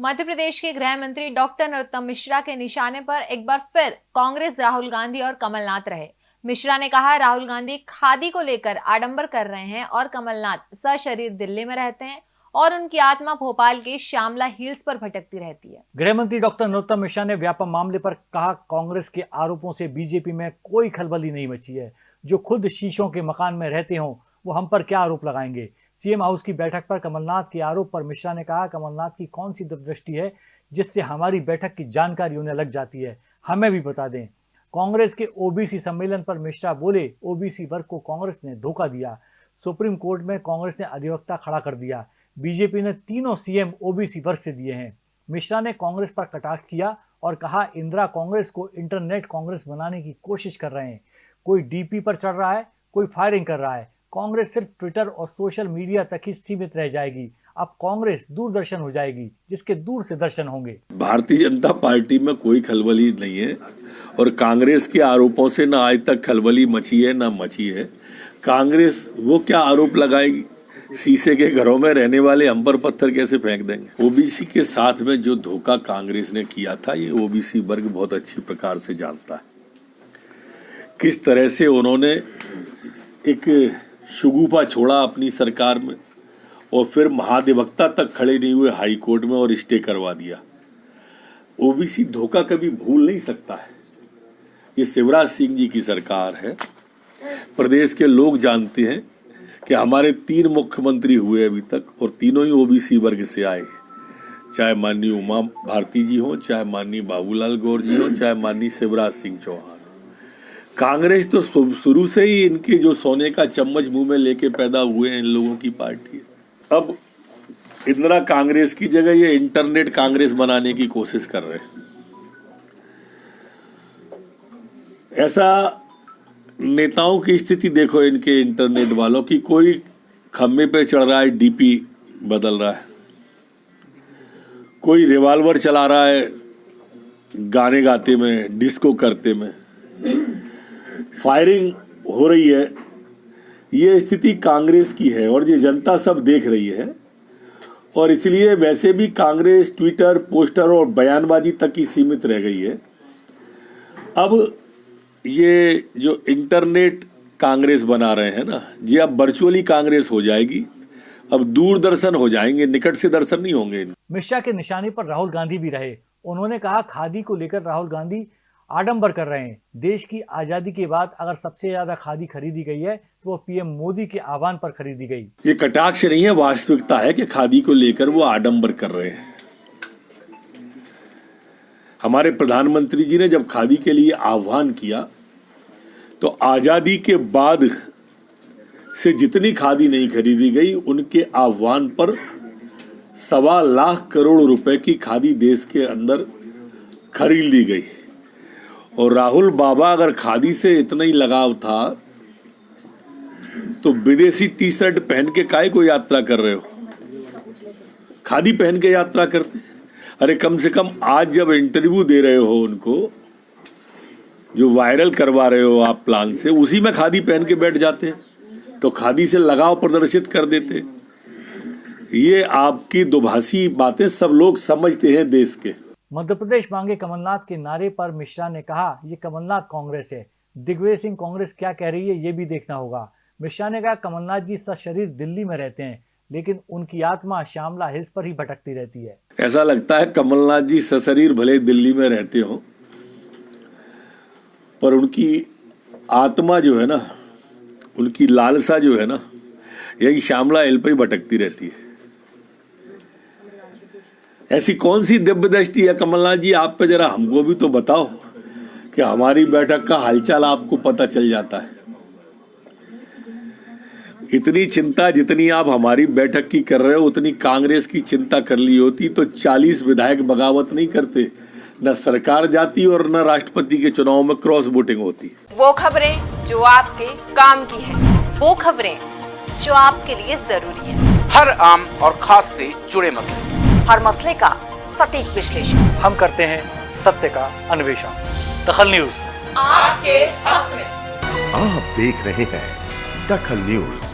मध्य प्रदेश के गृह मंत्री डॉक्टर नरोत्तम मिश्रा के निशाने पर एक बार फिर कांग्रेस राहुल गांधी और कमलनाथ रहे। मिश्रा ने कहा, राहुल गांधी खादी को लेकर आडंबर कर रहे हैं और कमलनाथ सशरीर दिल्ली में रहते हैं और उनकी आत्मा भोपाल के श्यामला हिल्स पर भटकती रहती है। गृह मंत्री डॉक्टर नरोत्तम मिश्रा ने व्यापम मामले पर कहा, कांग्रेस के आरोपों से बीजेपी में कोई खलबली नहीं मची है। जो खुद शीशों के मकान में रहते हों, वो हम पर क्या आरोप लगाएँगे? सीएम हाउस की बैठक पर कमलनाथ के आरोप पर मिश्रा ने कहा, कमलनाथ की कौन सी दूरदृष्टि है जिससे हमारी बैठक की जानकारी उन्हें लग जाती है? हमें भी बता दें। कांग्रेस के ओबीसी सम्मेलन पर मिश्रा बोले, ओबीसी वर्ग को कांग्रेस ने धोखा दिया। सुप्रीम कोर्ट में कांग्रेस ने अधिवक्ता खड़ा कर दिया। बीजेपी ने तीनों सीएम ओबीसी वर्ग से दिए हैं। मिश्रा ने कांग्रेस पर कटाक्ष किया और कहा, इंदिरा कांग्रेस को इंटरनेट कांग्रेस बनाने की कोशिश कर रहे हैं। कोई डीपी पर चढ़ रहा है, कोई फायरिंग कर रहा है। कांग्रेस सिर्फ़ ट्विटर और सोशल मीडिया तक ही सीमित रह जाएगी। अब कांग्रेस दूरदर्शन हो जाएगी, जिसके दूर से दर्शन होंगे। भारतीय जनता पार्टी में कोई खलबली नहीं है और कांग्रेस के आरोपों से ना आज तक खलबली मची है, ना मची है। कांग्रेस वो क्या आरोप लगाएगी? शीशे के घरों में रहने वाले अंबर पत्थर कैसे फेंक देंगे? ओबीसी के साथ में जो धोखा कांग्रेस ने किया था, ये ओबीसी वर्ग बहुत अच्छी प्रकार से जानता है। किस तरह से उन्होंने एक शुगुफा छोड़ा अपनी सरकार में और फिर महाधिवक्ता तक खड़े नहीं हुए हाई कोर्ट में और स्टे करवा दिया। ओबीसी धोखा कभी भूल नहीं सकता है। ये शिवराज सिंह जी की सरकार है। प्रदेश के लोग जानते हैं कि हमारे तीन मुख्यमंत्री हुए अभी तक और तीनों ही ओबीसी वर्ग से आए चाहे माननीय उमा भारती जी हो, चाहे माननीय बाबूलाल गौर जी हो, चाहे माननीय शिवराज सिंह चौहान। कांग्रेस तो शुरू से ही इनके जो सोने का चम्मच मुँह में लेके पैदा हुए हैं इन लोगों की पार्टी अब इंदिरा कांग्रेस की जगह ये इंटरनेट कांग्रेस बनाने की कोशिश कर रहे हैं। ऐसा नेताओं की स्थिति देखो इनके इंटरनेट वालों की, कोई खंभे पे चढ़ रहा है, डीपी बदल रहा है। कोई रिवॉल्वर चला रहा है, गाने गाते में, डिस्को करते में। फायरिंग हो रही है, ये स्थिति कांग्रेस की है और ये जनता सब देख रही है। और इसलिए वैसे भी कांग्रेस ट्विटर, पोस्टर और बयानबाजी तक ही सीमित रह गई है। अब ये जो इंटरनेट कांग्रेस बना रहे हैं ना, ये अब वर्चुअली कांग्रेस हो जाएगी। अब दूरदर्शन हो जाएँगे, निकट से दर्शन नहीं होंगे। मिश्रा के निशाने पर राहुल गांधी भी रहे। उन्होंने कहा, खादी को लेकर राहुल गांधी आडंबर कर रहे हैं। देश की आज़ादी के बाद अगर सबसे ज़्यादा खादी खरीदी गई है तो वो पीएम मोदी के आह्वान पर खरीदी गई। ये कटाक्ष नहीं है, वास्तविकता है कि खादी को लेकर वो आडंबर कर रहे हैं। हमारे प्रधानमंत्री जी ने जब खादी के लिए आह्वान किया तो आज़ादी के बाद से जितनी खादी नहीं खरीदी गई, उनके आह्वान पर सवा लाख करोड़ रुपए की खादी देश के अंदर खरीद ली गई। और राहुल बाबा अगर खादी से इतना ही लगाव था तो विदेशी टी शर्ट पहन के काय को यात्रा कर रहे हो? खादी पहन के यात्रा करते? अरे कम से कम आज जब इंटरव्यू दे रहे हो उनको, जो वायरल करवा रहे हो आप प्लान से, उसी में खादी पहन के बैठ जाते तो खादी से लगाव प्रदर्शित कर देते ये आपकी दुभाषी बातें सब लोग समझते हैं देश के। मध्य प्रदेश मांगे कमलनाथ के नारे पर मिश्रा ने कहा, ये कमलनाथ कांग्रेस है। दिग्विजय सिंह कांग्रेस क्या कह रही है, ये भी देखना होगा। मिश्रा ने कहा, कमलनाथ जी सशरीर दिल्ली में रहते हैं, लेकिन उनकी आत्मा श्यामला हिल्स पर ही भटकती रहती है। ऐसा लगता है कमलनाथ जी सशरीर भले दिल्ली में रहते हो, पर उनकी आत्मा जो है ना, उनकी लालसा जो है ना, यही श्यामला हिल पर ही भटकती रहती है। ऐसी कौन सी दिव्य दृष्टि है? कमलनाथ जी आप पे जरा हमको भी तो बताओ कि हमारी बैठक का हालचाल आपको पता चल जाता है। इतनी चिंता जितनी आप हमारी बैठक की कर रहे हो उतनी कांग्रेस की चिंता कर ली होती तो 40 विधायक बगावत नहीं करते। न सरकार जाती और न राष्ट्रपति के चुनाव में क्रॉस वोटिंग होती। वो खबरें जो आपके काम की है वो खबरें जो आपके लिए ज़रूरी है। हर आम और खास से जुड़े मसले। हर मसले का सटीक विश्लेषण। हम करते हैं सत्य का अन्वेषण। दखल न्यूज़। आपके हक में। आप देख रहे हैं दखल न्यूज़।